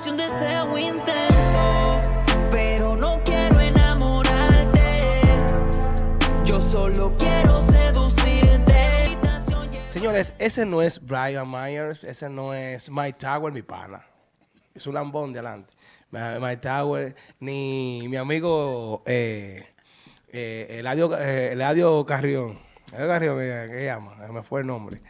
nace un deseo intenso, pero no quiero enamorarte. Yo solo quiero seducirte. Señores, ese no es Brian Myers, ese no es Mike Tower, mi pana. Es un lambón de adelante. Mike Tower, ni mi amigo eh, eh, Eladio, eh, Eladio Carrión. Eladio Carrión, ¿qué se llama? Me fue el nombre.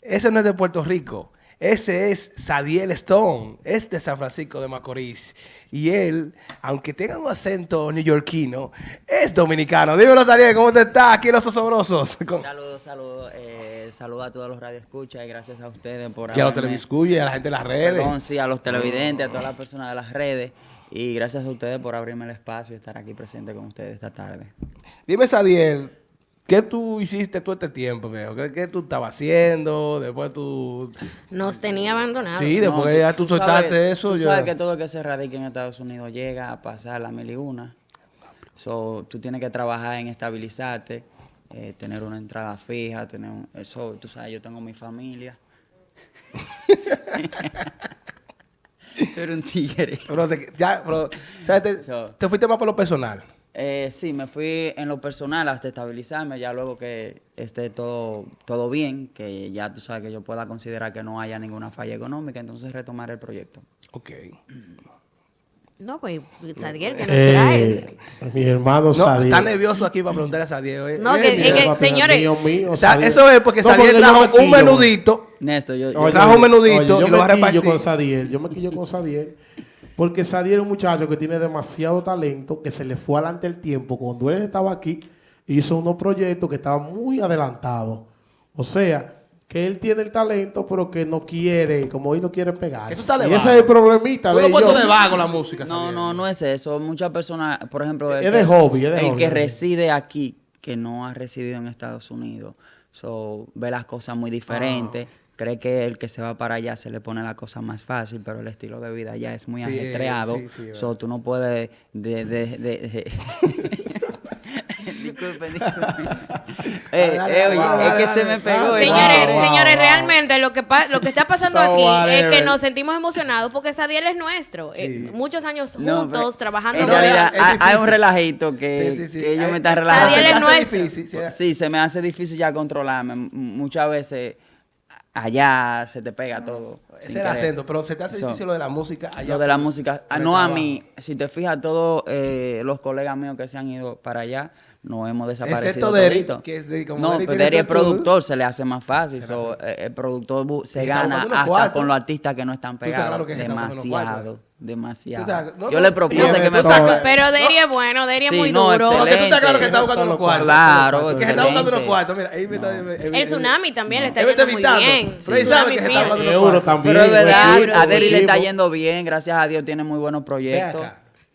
Ese no es de Puerto Rico. Ese es Sadiel Stone, es de San Francisco de Macorís. Y él, aunque tenga un acento neoyorquino, es dominicano. Dímelo, Sadiel, ¿cómo te estás? Aquí Los Osobrosos. Saludos, saludos. Eh, saludos a todos los radioescuchas y gracias a ustedes por Y a los televiscuchas y a la gente de las redes. Perdón, sí, a los televidentes, a todas las personas de las redes. Y gracias a ustedes por abrirme el espacio y estar aquí presente con ustedes esta tarde. Dime, Sadiel, ¿Qué tú hiciste todo este tiempo, viejo? ¿Qué, tú estabas haciendo? Después tú... Nos tenía abandonados. Sí, después ya tú, soltaste eso. Tú sabes que todo el que se radica en Estados Unidos llega a pasar la mil y una. So, tú tienes que trabajar en estabilizarte, eh, tener una entrada fija, tener un, eso, tú sabes, yo tengo mi familia. Pero un tigre. Pero ya, pero, ¿sabes? Te, te fuiste más por lo personal. Eh, sí, me fui en lo personal hasta estabilizarme, ya luego que esté todo, todo bien, que ya tú sabes que yo pueda considerar que no haya ninguna falla económica, entonces retomar el proyecto. Ok. No, pues, Sadiel, que nos eh, traes. Mi hermano Sadiel. está nervioso aquí para preguntarle a Sadiel. No, que, que señores. o sea, eso es porque Sadiel trajo un menudito. Néstor, yo, trajo un menudito y lo va a repartir. Con Sadiel, yo me quillo con Sadiel. Porque Sadiel es un muchacho que tiene demasiado talento, que se le fue adelante el tiempo. Cuando él estaba aquí, hizo unos proyectos que estaban muy adelantados. O sea, que él tiene el talento, pero que no quiere, como hoy no quiere pegar. Eso está de y ese es el problemita. Tú lo puesto de vago la música. No, no, no es eso. Muchas personas, por ejemplo, el, es de hobby, es de el que reside aquí, que no ha residido en Estados Unidos, so, ve las cosas muy diferentes. Ah cree que el que se va para allá se le pone la cosa más fácil, pero el estilo de vida ya es muy ajetreado. Sí, so, tú no puedes de, de, de, disculpen, disculpen. eh, eh, oye, es que se me pegó. Señores, señores, realmente lo que, lo que está pasando aquí es que nos sentimos emocionados porque Sadiel es nuestro. Eh, muchos años juntos, trabajando. En realidad, hay, un relajito que, que ellos me están relajando. Sadiel es nuestro. Difícil, sí, se me hace difícil ya controlarme. Muchas veces allá se te pega todo. Ese es el acento, pero se te hace difícil lo de la música allá. Lo de la música, ah, no a mí. Si te fijas, todos eh, los colegas míos que se han ido para allá, no hemos desaparecido. Excepto que es de, como No, pero Derry es productor, se le hace más fácil. Eh, el productor se gana hasta con los artistas que no están pegados. Demasiado. Demasiado. yo le propuse que me toque. Pero Deri es bueno, Deri es muy duro. Porque tú estás claro que está buscando unos cuartos. Claro, Que está buscando unos cuartos. Mira, ahí me está... El tsunami también le está yendo muy bien. Pero ahí sabe que se está buscando unos cuartos. Pero es verdad, a Deri le está yendo bien. Gracias a Dios tiene muy buenos proyectos.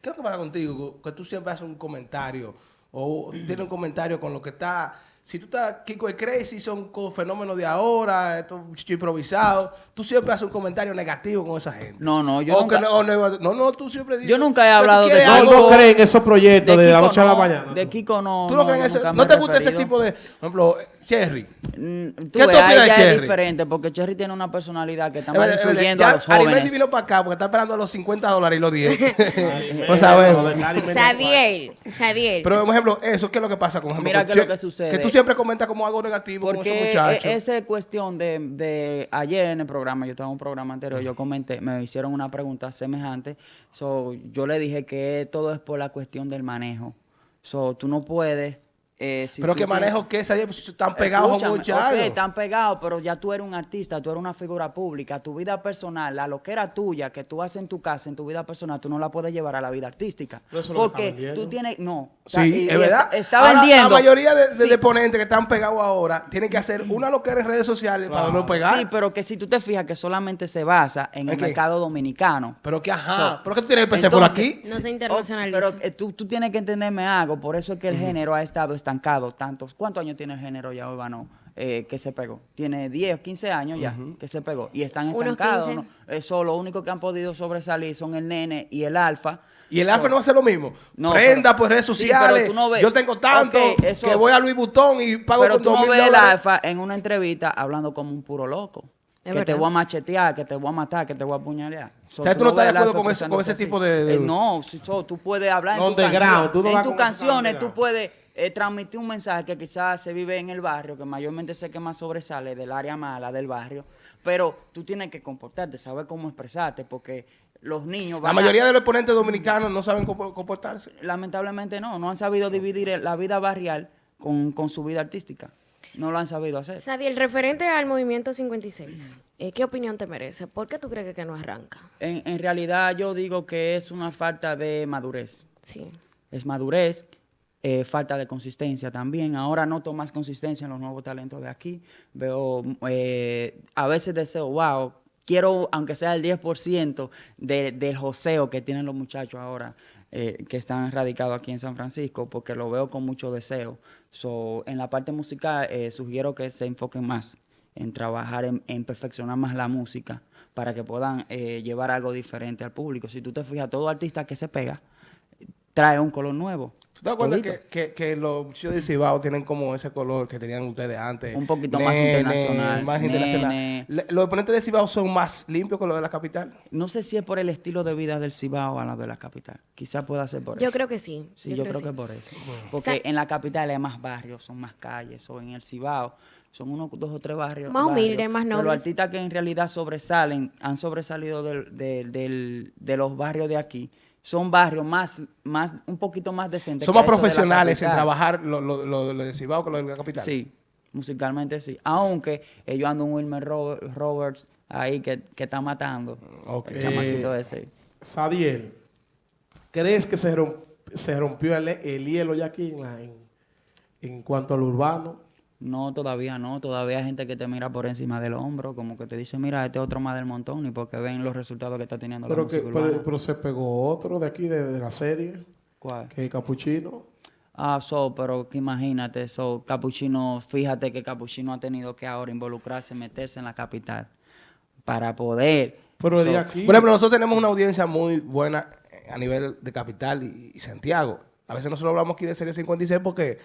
¿Qué es lo que pasa contigo? Que tú siempre haces un comentario o tienes un comentario con lo que está si tú estás Kiko y Crazy, son fenómenos de ahora, esto chicho improvisado, tú siempre haces un comentario negativo con esa gente. No, no, yo nunca... No, no, no, tú siempre dices... Yo nunca he hablado de Kiko. No, crees en esos proyectos de, la noche a la mañana. De Kiko no, ¿Tú no, crees en eso? ¿No te gusta ese tipo de... Por ejemplo, Cherry. Mm, ¿Qué tú opinas de Cherry? es diferente, porque Cherry tiene una personalidad que está más influyendo a los jóvenes. Arimendi vino para acá porque está esperando los 50 dólares y los 10. pues sabemos. Sadiel, Sadiel. Pero, por ejemplo, eso, ¿qué es lo que pasa con Mira qué es lo que sucede. Siempre comentas como algo negativo Porque con esos muchachos. E-, esa cuestión de, de, ayer en el programa, yo estaba en un programa anterior, yo comenté, me hicieron una pregunta semejante. So, yo le dije que todo es por la cuestión del manejo. So, tú no puedes eh, pero que manejo que esa pues, están pegados muchachos. Ok, están pegados, pero ya tú eres un artista, tú eres una figura pública, tu vida personal, la loquera tuya que tú haces en tu casa, en tu vida personal, tú no la puedes llevar a la vida artística. porque tú tienes, no. Sí, es verdad. Está vendiendo. La mayoría de, de, ponentes que están pegados ahora tienen que hacer una loquera en redes sociales para no pegar. Sí, pero que si tú te fijas que solamente se basa en el mercado dominicano. Pero que ajá, pero que tú tienes que pensar por aquí. No se internacionaliza. pero eh, tú, tú tienes que entenderme algo, por eso es que el género ha estado estancado tantos. ¿Cuántos años tiene el género ya urbano eh, que se pegó? Tiene 10, 15 años ya que se pegó. Y están estancados. Eso lo único que han podido sobresalir son el nene y el alfa. Y el alfa no va a hacer lo mismo. No, Prenda por redes sociales. yo tengo tanto que voy a Luis Butón y pago pero tú no ves el alfa en una entrevista hablando como un puro loco. que te voy a machetear, que te voy a matar, que te voy a apuñalear. o sea, tú no estás de acuerdo con ese, con ese tipo de... Eh, no, tú puedes hablar en, tu canción, tú en tus canciones, tú puedes eh, transmitir un mensaje que quizás se vive en el barrio, que mayormente sé que más sobresale del área mala del barrio, pero tú tienes que comportarte, saber cómo expresarte, porque los niños... la mayoría de los exponentes dominicanos no saben cómo comportarse. Lamentablemente no, no han sabido dividir la vida barrial con, con su vida artística. No lo han sabido hacer. el referente al movimiento 56, eh, ¿qué opinión te merece? ¿Por qué tú crees que no arranca? En, en, realidad yo digo que es una falta de madurez. Sí. Es madurez, eh, falta de consistencia también. Ahora noto más consistencia en los nuevos talentos de aquí. Veo, eh, a veces deseo, wow, quiero, aunque sea el 10% de, del joseo que tienen los muchachos ahora. Eh, que están radicados aquí en San Francisco, porque lo veo con mucho deseo. So, en la parte musical, eh, sugiero que se enfoquen más en trabajar en, perfeccionar más la música para que puedan eh, llevar algo diferente al público. Si tú te fijas, todo artista que se pega trae un color nuevo. ¿Tú te acuerdas que, que, los chicos de Cibao tienen como ese color que tenían ustedes antes? Un poquito más internacional. Más internacional. ¿Los oponentes de Cibao son más limpios que los de la capital? No sé si es por el estilo de vida del Cibao a la de la capital. Quizás pueda ser por eso. Yo creo que sí. Sí, yo, creo, que, por eso. Porque en la capital hay más barrios, son más calles. O en el Cibao son unos dos o tres barrios. Más humildes, más nobles. Pero artistas que en realidad sobresalen, han sobresalido de los barrios de aquí son barrios más, más, un poquito más decentes. Somos profesionales en trabajar lo, lo, lo, lo de Cibao con lo de la capital. Sí, musicalmente sí. Aunque ellos andan un Wilmer Roberts ahí que, que está matando. Okay. El chamaquito ese. Sadiel, ¿crees que se, se rompió el, hielo ya aquí en, en, en cuanto al urbano? No, todavía no. Todavía hay gente que te mira por encima del hombro, como que te dice, mira, este otro más del montón, y porque ven los resultados que está teniendo pero la que, pero, se pegó otro de aquí, de, la serie. ¿Cuál? Que es Capuchino. Ah, so, pero que imagínate, so, Capuchino, fíjate que Capuchino ha tenido que ahora involucrarse, meterse en la capital para poder... Pero de aquí... Por ejemplo, nosotros tenemos una audiencia muy buena a nivel de capital y, y Santiago. A veces nosotros hablamos aquí de Serie 56 porque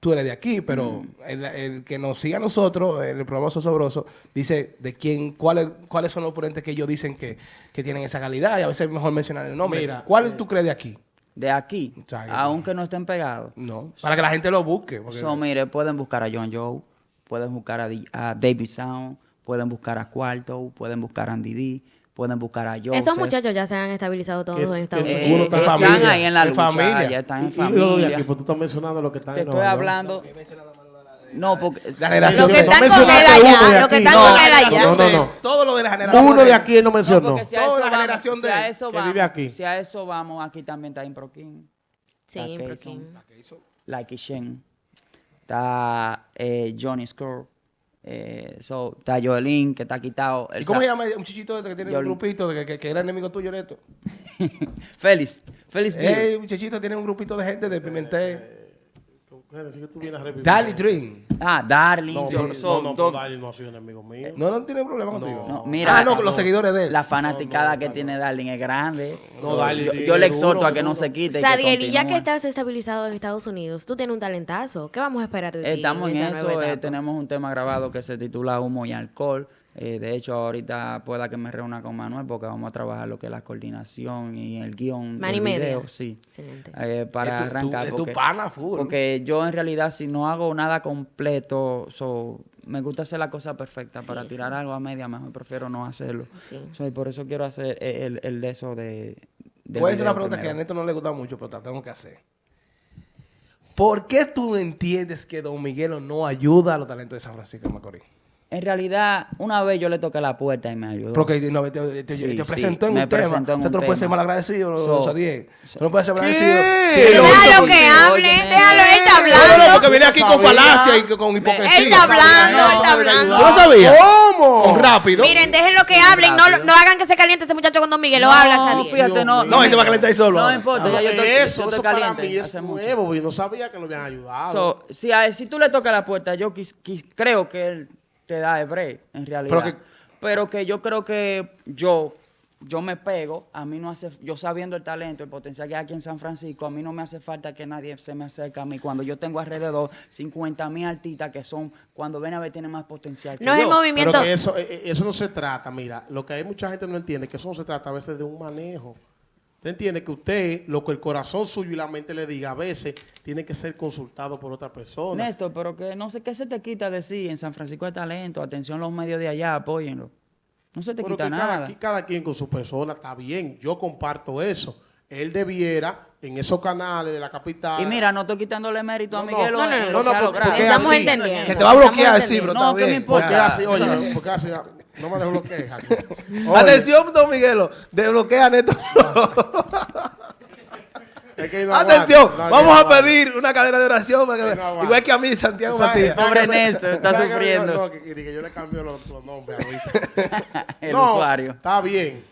tú eres de aquí, pero el, que nos siga a nosotros, el programa Sosobroso, dice de quién, cuáles, cuáles son los oponentes que ellos dicen que, tienen esa calidad y a veces es mejor mencionar el nombre. Mira, ¿Cuál eh, tú crees de aquí? De aquí, aunque no estén pegados. No, para que la gente lo busque. Porque... mire, pueden buscar a John Joe, pueden buscar a, David Sound, pueden buscar a Cuarto, pueden buscar a Andy D, pueden buscar a Joseph. Esos muchachos ya se han estabilizado todos en Estados Unidos. Eh, están, ahí en la lucha, familia. ya están en familia. aquí, pues tú estás mencionando lo que están Te estoy hablando... No, porque la generación. Lo que están con él allá. Lo que están con él allá. No, no, no. Todo lo de la generación. Uno de aquí él no mencionó. No, si Toda la generación de que vive aquí. Si a eso vamos, aquí también está Improkin. Sí, Improkin. Like Shen. Está eh, Johnny Score. Eh, so, está Joelín, que está quitado. ¿Y cómo se llama un chichito este que tiene un grupito, de que, que, era enemigo tuyo, Neto? Félix. Félix Ey, muchachito tiene un grupito de gente de Pimentel. Darling Dream. Ah, Darling. No, no, no, no, no, Darling no ha sido enemigo mío. No, no tiene problema contigo. No, mira, ah, no, los seguidores de él. La fanaticada que tiene Darling es grande. No, Darling yo, le exhorto a que no se quite. Sadiel, y ya que estás estabilizado en Estados Unidos, tú tienes un talentazo. ¿Qué vamos a esperar de ti? Estamos en, eso. Eh, tenemos un tema grabado que se titula Humo y Alcohol. Eh, de hecho, ahorita pueda que me reúna con Manuel porque vamos a trabajar lo que es la coordinación y el guion del video. Sí. Eh, para arrancar. es tu pana full. Porque yo en realidad si no hago nada completo, me gusta hacer la cosa perfecta. para tirar algo a media mejor prefiero no hacerlo. Sí. por eso quiero hacer el, el de eso de... Puede ser una pregunta que a Neto no le gusta mucho, pero la tengo que hacer. ¿Por qué tú entiendes que Don Miguelo no ayuda a los talentos de San Francisco de Macorís? En realidad, una vez yo le toqué la puerta y me ayudó. Porque no, te, te, presentó en un tema. Usted no puede ser mal agradecido, so, so, Tú no puedes ser mal agradecido. Sí, déjalo que hable, déjalo, él está hablando. No, no, porque viene aquí con falacia y con hipocresía. Él está hablando, él está hablando. ¿No sabía? ¿Cómo? Con rápido. Miren, déjenlo que hablen, no, no hagan que se caliente ese muchacho con Don Miguel, lo habla No, fíjate, no. No, él se va a calentar ahí solo. No importa, ya yo estoy, eso, yo estoy caliente. Para mí es nuevo, yo no sabía que lo habían ayudado. si, si tú le tocas la puerta, yo creo que él te da el break, en realidad. Pero que, yo creo que yo, yo me pego, a mí no hace, yo sabiendo el talento, el potencial que hay aquí en San Francisco, a mí no me hace falta que nadie se me acerque a mí cuando yo tengo alrededor 50 mil artistas que son, cuando ven a ver, tienen más potencial. no es el movimiento. Pero que eso, eh, eh, eso no se trata, mira, lo que hay mucha gente no entiende, que eso no se trata a veces de un manejo. ¿Usted entiende que usted, lo que el corazón suyo y la mente le diga, a veces tiene que ser consultado por otra persona? Néstor, pero que no sé qué se te quita decir, en San Francisco hay talento, atención los medios de allá, apóyenlo. No se te quita nada. Cada, cada quien con su persona está bien. Yo comparto eso. Él debiera en esos canales de la capital. Y mira, no estoy quitándole mérito a Miguel. No, no, no, no, porque estamos entendiendo. Que te va a bloquear, sí, pero No, ¿qué me importa? Porque así, oye, porque así, no me dejo bloquear. Atención, don Miguelo, desbloquea Neto. Es que no Atención, vamos que a pedir una cadena de oración. para que- Que no aguanta. igual que a mí, Santiago ¿Sabes- Matías. Pobre que- Néstor, está ¿sabes que- sufriendo. No, que, que- que yo le cambio los, los nombres ahorita. el no, usuario. Está bien,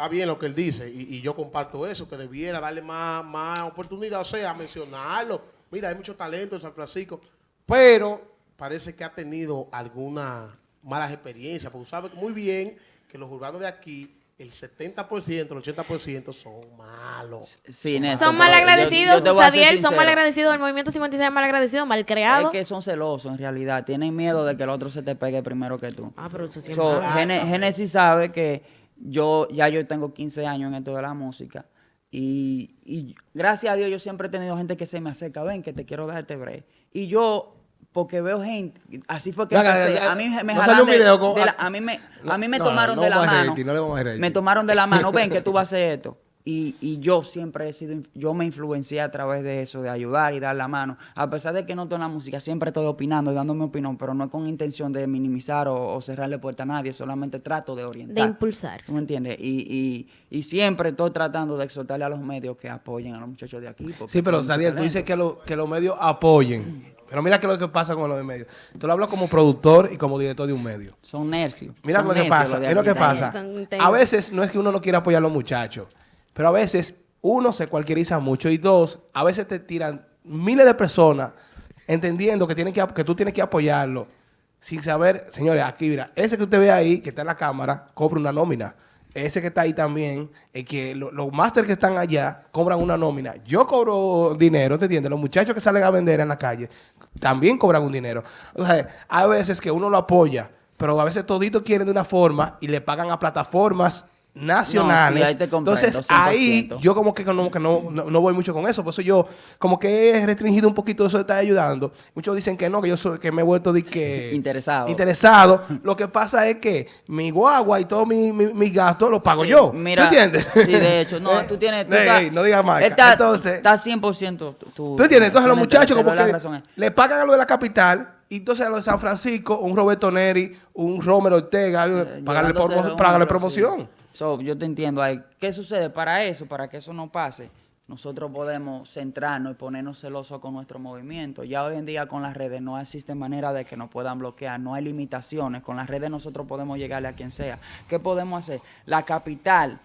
está bien lo que él dice y, y yo comparto eso, que debiera darle más, más oportunidad, o sea, mencionarlo. Mira, hay mucho talento en San Francisco, pero parece que ha tenido alguna malas experiencias, porque sabe muy bien que los urbanos de aquí, el 70%, el 80% son malos. Sí, Néstor, Son mal agradecidos, yo Sadiel, son mal agradecidos, el movimiento 56 es mal agradecido, mal Es creado. que son celosos en realidad. Tienen miedo de que el otro se te pegue primero que tú. Ah, pero eso siempre. So, Gene- Génesis sabe que yo ya yo tengo 15 años en esto de la música y, y gracias a Dios yo siempre he tenido gente que se me acerca, ven que te quiero dar este break. Y yo, porque veo gente, así fue que empecé, a mí me jalan de- de la- a mí me, a mí me tomaron de la mano, me tomaron de la mano, ven que tú vas a hacer esto. Y, y yo siempre he sido, yo me influencié a través de eso, de ayudar y dar la mano. A pesar de que no estoy en la música, siempre estoy opinando y dando mi opinión, pero no con intención de minimizar o, o cerrarle puerta a nadie, solamente trato de orientar. De impulsar. ¿Tú me entiendes? Y, y, y siempre estoy tratando de exhortarle a los medios que apoyen a los muchachos de aquí. Sí, pero Sadiel, tú dices que, lo- que los medios apoyen. Pero mira qué es lo que pasa con los medios. Tú lo hablas como productor y como director de un medio. Son nercios. Mira son lo que pasa, mira lo que pasa. A veces no es que uno no quiera apoyar a los muchachos, pero a veces uno se cualquieriza mucho y dos, a veces te tiran miles de personas entendiendo que, que, que tú tienes que apoyarlo sin saber, señores, aquí mira, ese que usted ve ahí, que está en la cámara, cobra una nómina. Ese que está ahí también, es que lo- los máster que están allá cobran una nómina. Yo cobro dinero, ¿te entiendes? Los muchachos que salen a vender en la calle también cobran un dinero. O sea, hay veces que uno lo apoya, pero a veces toditos quieren de una forma y le pagan a plataformas nacionales. No, sí, ahí te comprendo, Entonces, ahí 100%. yo como que no, que no, no, no voy mucho con eso. Por eso yo como que he restringido un poquito eso de estar ayudando. Muchos dicen que no, que yo soy, que me he vuelto de que... Interesado. Interesado. Lo que pasa es que mi guagua y todos mis mi, gastos los pago Sí, yo. Mira, ¿Tú entiendes? Sí, de hecho, no, Eh, tú tienes. Tú estás- no digas marca. Está, Entonces, está 100% tú. tú- ¿Tú entiendes? Entonces los muchachos como que le pagan a lo de la capital y entonces a lo de San Francisco, un Roberto Neri, un Romero Ortega, Eh, pagarle, promo- promoción. sí. So, yo te entiendo. ¿Qué sucede? Para eso, para que eso no pase, nosotros podemos centrarnos y ponernos celosos con nuestro movimiento. Ya hoy en día con las redes no existe manera de que nos puedan bloquear, no hay limitaciones. Con las redes nosotros podemos llegarle a quien sea. ¿Qué podemos hacer? La capital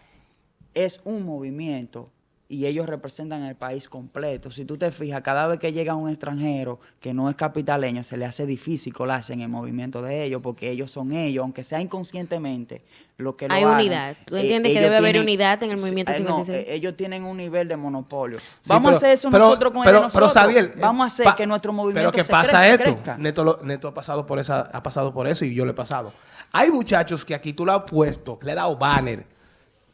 es un movimiento y ellos representan el país completo. Si tú te fijas, cada vez que llega un extranjero que no es capitaleño, se le hace difícil colarse en el movimiento de ellos, porque ellos son ellos, aunque sea inconscientemente, lo que lo Hay hagan, unidad. Tú eh, entiendes que debe haber unidad en el movimiento eh, no, 56. eh, ellos tienen un nivel de monopolio. Sí, Vamos pero- a hacer eso pero- nosotros con pero, ellos pero, nosotros. Sadiel, eh, Vamos a hacer pa- que nuestro movimiento Pero que se pasa crezca, esto. crezca. Neto, lo- Neto ha pasado por esa, ha pasado por eso y yo lo he pasado. Hay muchachos que aquí tú lo has puesto, le has dado banner,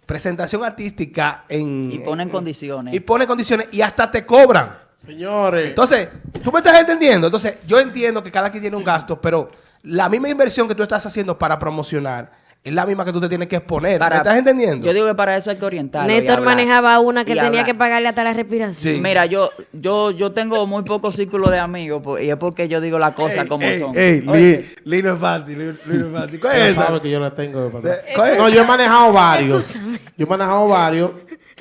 presentación artística en Y ponen en- condiciones. Y ponen condiciones y hasta te cobran. Señores, Entonces, tú me estás entendiendo. Entonces, yo entiendo que cada quien tiene un gasto, pero la misma inversión que tú estás haciendo para promocionar es la misma que tú te tienes que exponer. Para- ¿Me estás entendiendo? Yo digo que para eso hay que orientarlo. y Néstor manejaba una que tenía hablar. que pagarle hasta la respiración. Sí. Mira, yo, yo, yo tengo muy poco círculo de amigos po- y es porque yo digo las cosas como ey, son. Ey, Oye, Lee, Lee no es fácil, Lee, Lee no es fácil. ¿Cuál es esa? que yo la tengo. de verdad. De- ¿cuál es No, yo he manejado varios. Yo he manejado varios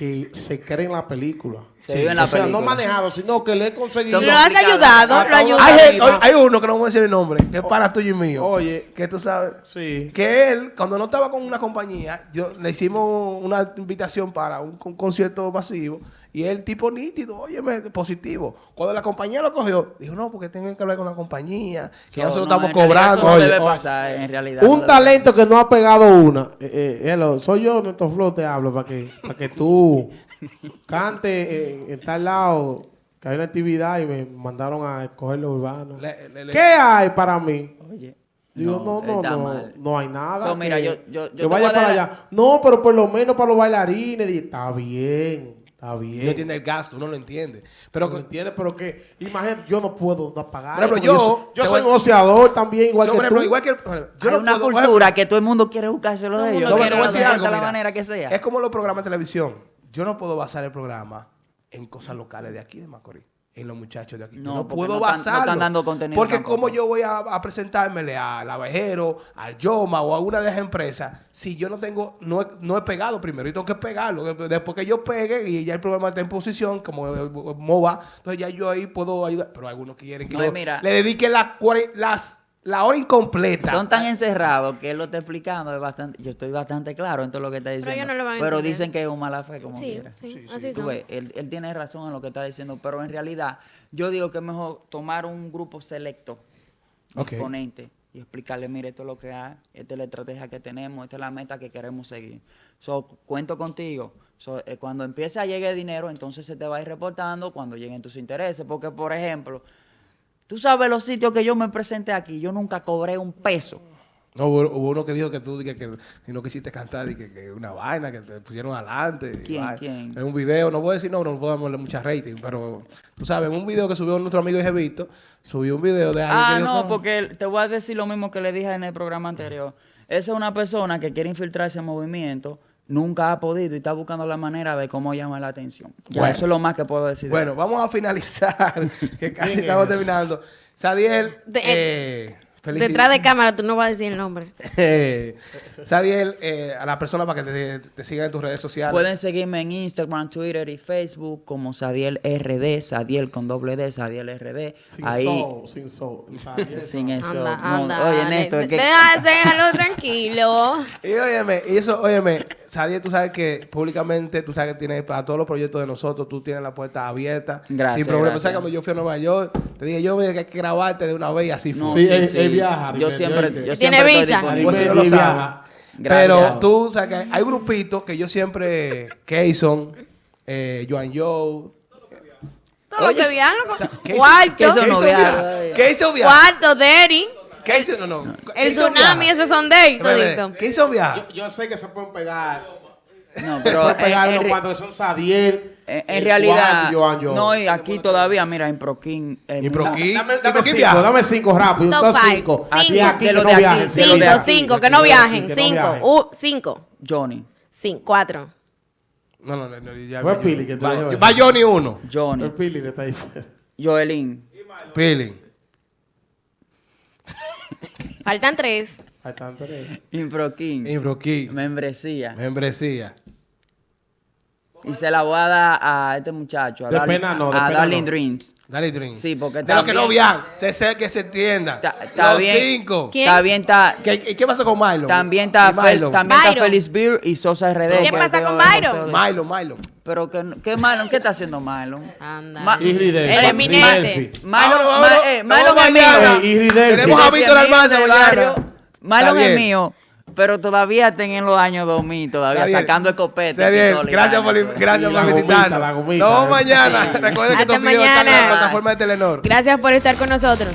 que se creen la película. Se vive en la o sea, película. no manejado, sino que le he conseguido. Lo has ayudado, Hasta lo ayudado. Hay, hay uno que no voy a decir el nombre, que es para tuyo y mío. Oye. Que tú sabes. Sí. Que él, cuando no estaba con una compañía, yo, le hicimos una invitación para un, con- concierto masivo. Y él, tipo nítido, oye, positivo. Cuando la compañía lo cogió, dijo, no, porque tengo que hablar con la compañía. Que So, nosotros no, estamos en cobrando. Eso no Oye, debe oye, pasar, en realidad. Un talento que no ha pegado una. Eh, eh, hello, soy yo, Neto Flo, te hablo para que, para que tú cantes eh, en tal lado. Que hay una actividad y me mandaron a escoger lo urbano. Le- le- le- ¿Qué hay para mí? Oye, Digo, no, no, no, no hay nada. So, mira, que, yo- yo- yo que te vaya para allá. No, pero por lo menos para los bailarines. Dije, está bien, está bien. no entiende el gasto, uno lo entiende. Pero ¿Me entiendes? Pero que, imagínate, yo no puedo pagar. Por ejemplo, porque yo- soy- yo soy voy- un oceador también, igual yo, que por ejemplo, tú. igual que yo Hay no una puedo- cultura que todo el mundo quiere buscárselo de el ellos. No, no te voy a decir algo, la mira. manera que sea. Es como los programas de televisión. Yo no puedo basar el programa en cosas locales de aquí de Macorís. En los muchachos de aquí. Yo No, puedo no basarlo. están dando contenido Porque tampoco. como yo voy a, a presentármele al abejero, al Yoma o a una de esas empresas, si yo no tengo, no he, no he pegado primero y tengo que pegarlo. Después que yo pegue y ya el programa está en posición, como MOVA, entonces ya yo ahí puedo ayudar. Pero algunos quieren que No, yo mira- le dedique la, cuare- las, la hora incompleta. Son tan encerrados que él lo está explicando. Es bastante, yo estoy bastante claro en todo lo que está diciendo. ellos no lo van a Pero dicen que es un mala fe como Sí, quiera. sí, así Tú ves, él, él tiene razón en lo que está diciendo, pero en realidad yo digo que es mejor tomar un grupo selecto, Ok. exponente, y explicarle, mire, esto es lo que hay, esta es la estrategia que tenemos, esta es la meta que queremos seguir. So, cuento contigo. So, eh, cuando empiece a llegar dinero, entonces se te va a ir reportando cuando lleguen tus intereses. Porque, por ejemplo, tú sabes los sitios que yo me presenté aquí, yo nunca cobré un peso. No, hubo, hubo uno que dijo que tú que, que, que no quisiste cantar y que, que una vaina, que te pusieron adelante. ¿Quién, quién? En un video, no voy a decir no, no puedo darle mucha rating, pero tú sabes, en un video que subió nuestro amigo Jevito, subió un video de alguien Ah, que dijo, no, porque te voy a decir lo mismo que le dije en el programa anterior. Esa es una persona que quiere infiltrarse en movimiento, nunca ha podido y está buscando la manera de cómo llamar la atención. Ya, Bueno. eso es lo más que puedo decir. de Bueno, vamos a finalizar, que casi ¿Quién estamos es? terminando. Sadiel, De- eh, felici- Detrás de cámara tú no vas a decir el nombre. Eh, Sadiel, eh, a la persona para que te, te sigan en tus redes sociales. Pueden seguirme en Instagram, Twitter y Facebook como Sadiel RD, Sadiel con doble D, Sadiel RD. Sin Ahí, soul, sin soul. sin eso. Anda, no, anda. oye, Néstor, que- Deja- déjalo tranquilo. Y óyeme, y eso, óyeme, Sadiel, tú sabes que públicamente, tú sabes que tienes para todos los proyectos de nosotros, tú tienes la puerta abierta. Gracias, Sin problema. gracias. ¿Sabes? Cuando yo fui a Nueva York, te dije, yo hay que grabarte de una vez y así fue. No, Sí, sí, él- sí. Viaja, Yo siempre, yo ¿Tiene siempre estoy visa? no viaja. Pero tú, sabes que hay grupitos que yo siempre, Kayson, eh, Joan Joe. Todo lo que viajan. Kayson- Cuarto. Kayson no Kayson viaja viaja. todavía. Kayson viaja. Cuarto, Derry. Kayson, no, no. El tsunami, viaja. esos son de ahí Espérate, todito. Kayson viaja. Yo, yo sé que se pueden pegar. No, Se pero pueden pegar que son Sadiel. En, en realidad, Joan. no, y aquí todavía, mira, en Proquín. Y mundo- Proquín. Dame, ¿Y dame cinco, viaja? dame cinco rápido. Top entonces five. cinco. Aquí De que no de aquí, viajen, Cinco, aquí, cinco, que no viajen. que no Cinco. viajen. Uh, cinco. Johnny. Cinco, cuatro. No, no, no. ya, Fue ya, Pili que va, Johnny uno. Johnny. El Pili le está diciendo. Joelín. Pili. Faltan tres. Están tres. Improquín. Imbroquí. Membresía. Membresía. Y se la voy a dar a este muchacho. A De Darling- pena no, de A pena Darling no. Dreams. Dale Dream. Sí, porque De los que no viajan. Se sé que se entiendan. Está- está Los bien. cinco. ¿Quién? Está bien, está. ¿Qué, qué pasó con Milo? También está, Fel- Milo. también está. Félix Beer y Sosa RD. ¿Qué que pasa con Byron? Milo, Milo. Pero que, ¿qué Mylon? ¿Qué está haciendo Mylon? Anda. Ma- Y eminente. Vámonos. eh, a Desde Víctor amigo Almanza del mañana. barrio. Mylon Está bien. es mío. Pero todavía en los años 2000, todavía sacando escopeta. Está bien. pistola y Gracias por, gracias por visitarnos. Nos vemos mañana. Recuerden que Hasta estos videos están en la mañana. plataforma de Telenor. Gracias por estar con nosotros.